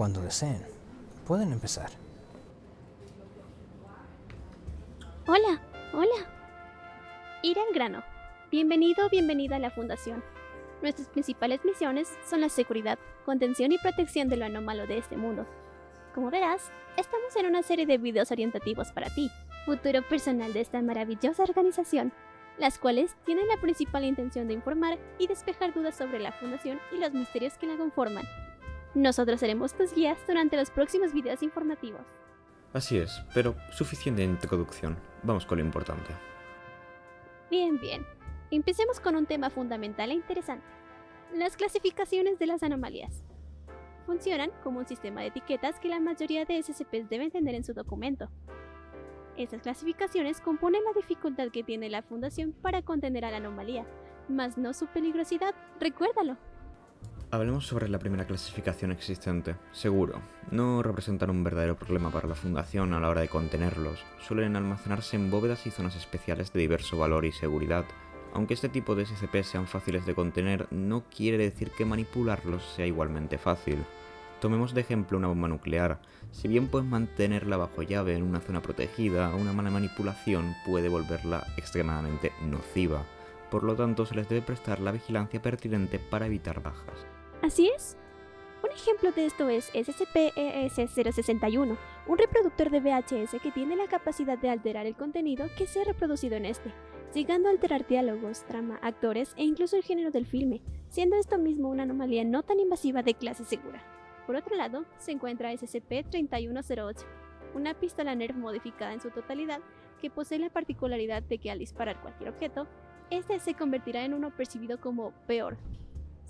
Cuando deseen, pueden empezar. Hola, hola. Ir grano. Bienvenido o bienvenida a la Fundación. Nuestras principales misiones son la seguridad, contención y protección de lo anómalo de este mundo. Como verás, estamos en una serie de videos orientativos para ti, futuro personal de esta maravillosa organización, las cuales tienen la principal intención de informar y despejar dudas sobre la Fundación y los misterios que la conforman. Nosotros seremos tus guías durante los próximos videos informativos. Así es, pero suficiente introducción. Vamos con lo importante. Bien, bien. Empecemos con un tema fundamental e interesante. Las clasificaciones de las anomalías. Funcionan como un sistema de etiquetas que la mayoría de SCPs deben tener en su documento. Estas clasificaciones componen la dificultad que tiene la Fundación para contener a la anomalía, mas no su peligrosidad, recuérdalo. Hablemos sobre la primera clasificación existente. Seguro, no representan un verdadero problema para la Fundación a la hora de contenerlos. Suelen almacenarse en bóvedas y zonas especiales de diverso valor y seguridad. Aunque este tipo de SCP sean fáciles de contener, no quiere decir que manipularlos sea igualmente fácil. Tomemos de ejemplo una bomba nuclear. Si bien puedes mantenerla bajo llave en una zona protegida, una mala manipulación puede volverla extremadamente nociva. Por lo tanto, se les debe prestar la vigilancia pertinente para evitar bajas. Así es. Un ejemplo de esto es SCP-ES-061, un reproductor de VHS que tiene la capacidad de alterar el contenido que se ha reproducido en este, llegando a alterar diálogos, trama, actores e incluso el género del filme, siendo esto mismo una anomalía no tan invasiva de clase segura. Por otro lado, se encuentra SCP-3108, una pistola Nerf modificada en su totalidad que posee la particularidad de que al disparar cualquier objeto, este se convertirá en uno percibido como peor,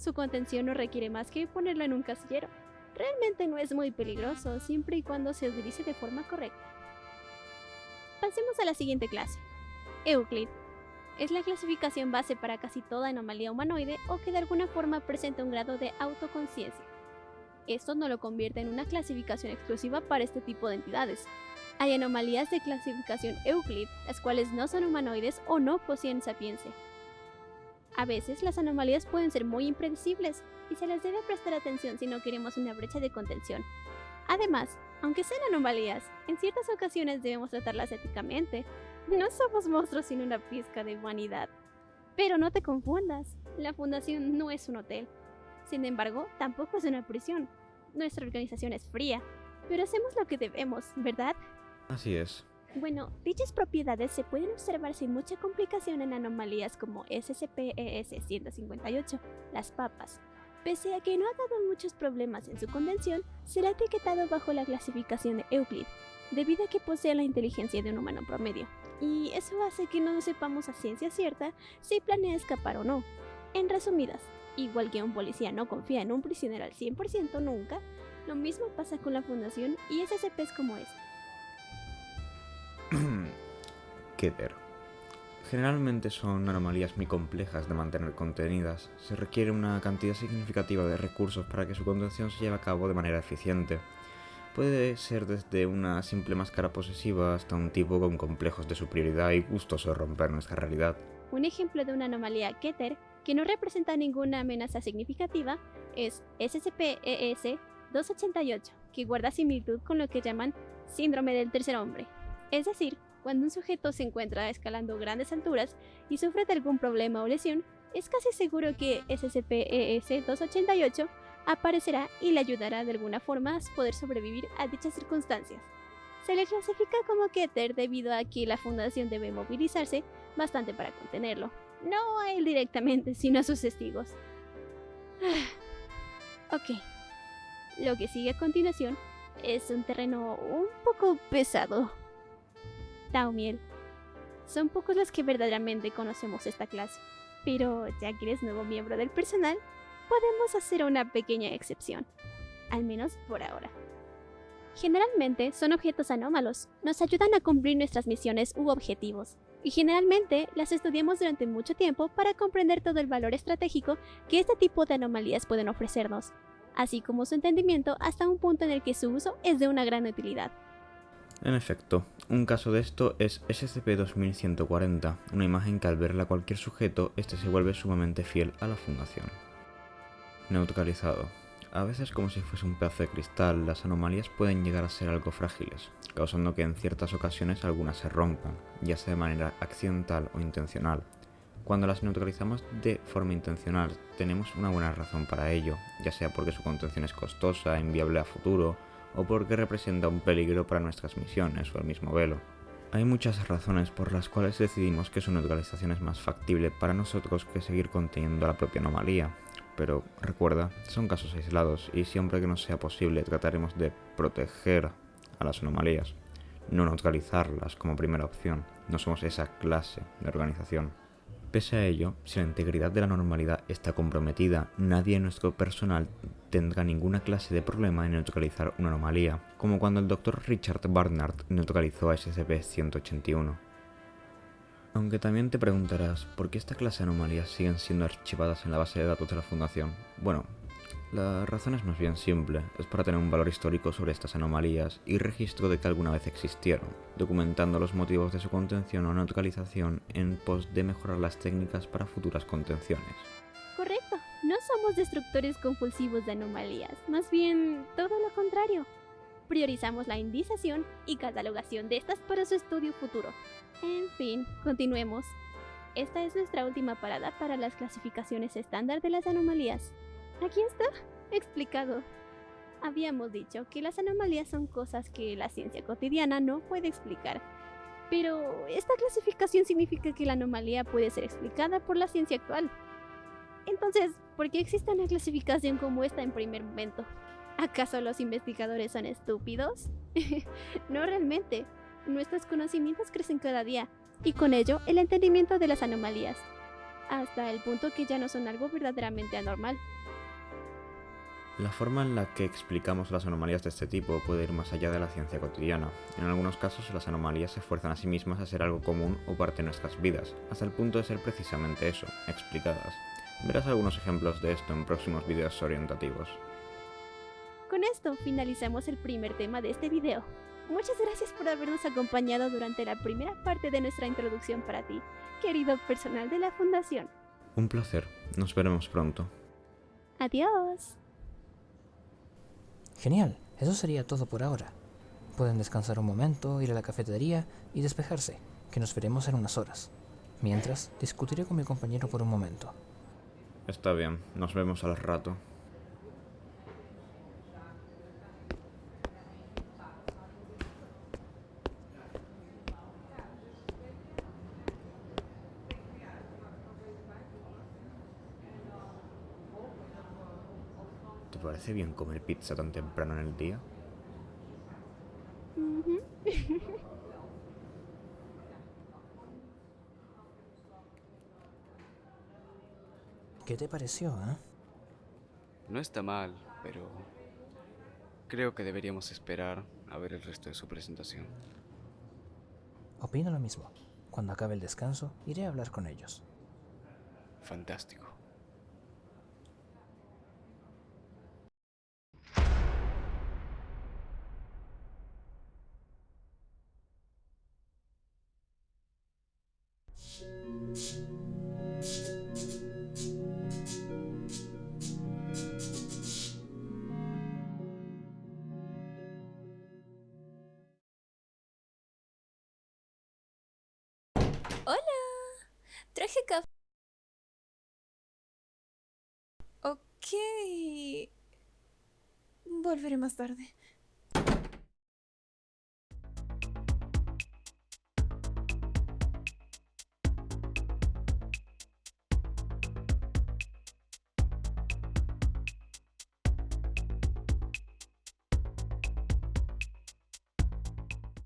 su contención no requiere más que ponerlo en un casillero. Realmente no es muy peligroso, siempre y cuando se utilice de forma correcta. Pasemos a la siguiente clase. Euclid. Es la clasificación base para casi toda anomalía humanoide o que de alguna forma presenta un grado de autoconciencia. Esto no lo convierte en una clasificación exclusiva para este tipo de entidades. Hay anomalías de clasificación Euclid, las cuales no son humanoides o no poseen sapiencia. A veces las anomalías pueden ser muy impredecibles y se les debe prestar atención si no queremos una brecha de contención. Además, aunque sean anomalías, en ciertas ocasiones debemos tratarlas éticamente. No somos monstruos sin una pizca de humanidad. Pero no te confundas, la fundación no es un hotel. Sin embargo, tampoco es una prisión. Nuestra organización es fría, pero hacemos lo que debemos, ¿verdad? Así es. Bueno, dichas propiedades se pueden observar sin mucha complicación en anomalías como SCP-ES-158, las papas. Pese a que no ha dado muchos problemas en su convención, será etiquetado bajo la clasificación de Euclid, debido a que posee la inteligencia de un humano promedio. Y eso hace que no sepamos a ciencia cierta si planea escapar o no. En resumidas, igual que un policía no confía en un prisionero al 100% nunca, lo mismo pasa con la fundación y SCPs como este. Keter. Generalmente son anomalías muy complejas de mantener contenidas. Se requiere una cantidad significativa de recursos para que su contención se lleve a cabo de manera eficiente. Puede ser desde una simple máscara posesiva hasta un tipo con complejos de superioridad y gustoso de romper nuestra realidad. Un ejemplo de una anomalía Keter que no representa ninguna amenaza significativa es SCP-ES-288, que guarda similitud con lo que llaman síndrome del tercer hombre, es decir, cuando un sujeto se encuentra escalando grandes alturas y sufre de algún problema o lesión, es casi seguro que SCP-ES-288 aparecerá y le ayudará de alguna forma a poder sobrevivir a dichas circunstancias. Se le clasifica como Keter debido a que la fundación debe movilizarse bastante para contenerlo. No a él directamente, sino a sus testigos. ok. Lo que sigue a continuación es un terreno un poco pesado. Taumiel. Son pocos los que verdaderamente conocemos esta clase, pero ya que eres nuevo miembro del personal, podemos hacer una pequeña excepción, al menos por ahora. Generalmente son objetos anómalos, nos ayudan a cumplir nuestras misiones u objetivos, y generalmente las estudiamos durante mucho tiempo para comprender todo el valor estratégico que este tipo de anomalías pueden ofrecernos, así como su entendimiento hasta un punto en el que su uso es de una gran utilidad. En efecto, un caso de esto es SCP-2140, una imagen que al verla cualquier sujeto, este se vuelve sumamente fiel a la fundación. Neutralizado. A veces como si fuese un pedazo de cristal, las anomalías pueden llegar a ser algo frágiles, causando que en ciertas ocasiones algunas se rompan, ya sea de manera accidental o intencional. Cuando las neutralizamos de forma intencional, tenemos una buena razón para ello, ya sea porque su contención es costosa, inviable a futuro, o porque representa un peligro para nuestras misiones o el mismo velo. Hay muchas razones por las cuales decidimos que su neutralización es más factible para nosotros que seguir conteniendo la propia anomalía, pero recuerda, son casos aislados y siempre que nos sea posible trataremos de proteger a las anomalías, no neutralizarlas como primera opción, no somos esa clase de organización. Pese a ello, si la integridad de la normalidad está comprometida, nadie en nuestro personal tendrá ninguna clase de problema en neutralizar una anomalía, como cuando el Dr. Richard Barnard neutralizó a SCP-181. Aunque también te preguntarás, ¿por qué esta clase de anomalías siguen siendo archivadas en la base de datos de la Fundación? Bueno, la razón es más bien simple, es para tener un valor histórico sobre estas anomalías y registro de que alguna vez existieron, documentando los motivos de su contención o neutralización en pos de mejorar las técnicas para futuras contenciones. Correcto, no somos destructores compulsivos de anomalías, más bien todo lo contrario. Priorizamos la indización y catalogación de estas para su estudio futuro. En fin, continuemos. Esta es nuestra última parada para las clasificaciones estándar de las anomalías. Aquí está, explicado. Habíamos dicho que las anomalías son cosas que la ciencia cotidiana no puede explicar. Pero esta clasificación significa que la anomalía puede ser explicada por la ciencia actual. Entonces, ¿por qué existe una clasificación como esta en primer momento? ¿Acaso los investigadores son estúpidos? no realmente. Nuestros conocimientos crecen cada día, y con ello el entendimiento de las anomalías, hasta el punto que ya no son algo verdaderamente anormal. La forma en la que explicamos las anomalías de este tipo puede ir más allá de la ciencia cotidiana. En algunos casos las anomalías se fuerzan a sí mismas a ser algo común o parte de nuestras vidas, hasta el punto de ser precisamente eso, explicadas. Verás algunos ejemplos de esto en próximos videos orientativos. Con esto finalizamos el primer tema de este video. Muchas gracias por habernos acompañado durante la primera parte de nuestra introducción para ti, querido personal de la Fundación. Un placer, nos veremos pronto. Adiós. Genial, eso sería todo por ahora. Pueden descansar un momento, ir a la cafetería y despejarse, que nos veremos en unas horas. Mientras, discutiré con mi compañero por un momento. Está bien, nos vemos al rato. Parece bien comer pizza tan temprano en el día? ¿Qué te pareció, eh? No está mal, pero creo que deberíamos esperar a ver el resto de su presentación. Opino lo mismo. Cuando acabe el descanso, iré a hablar con ellos. Fantástico. Café. Ok. Volveré más tarde.